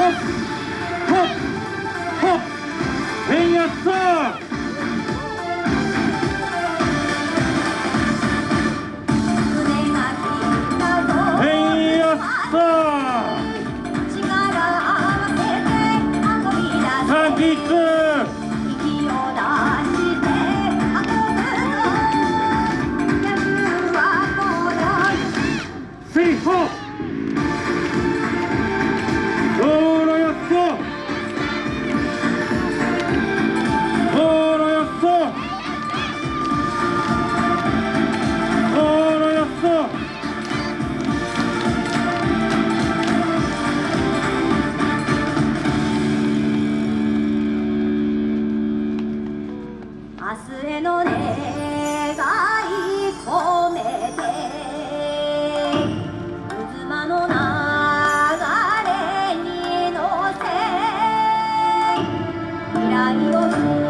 Hopp! Hopp! Hopp! Hej jaså! ビ Anton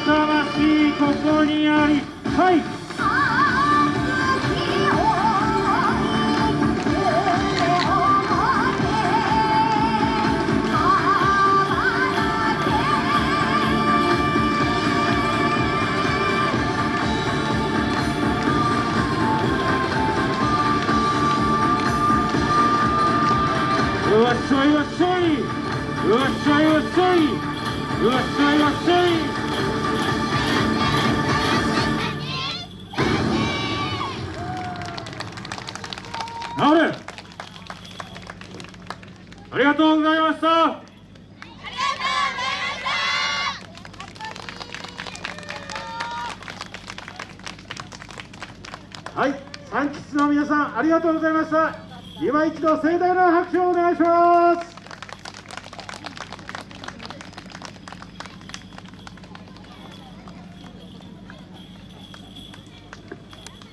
魂ここにありはいうわっしょい。うわっしょいうわっしょい。うわっしょいうわっしょい。うわっしょい直れありがとうございました。はい三吉の皆さんありがとうございました。今一度盛大な拍手をお願いします。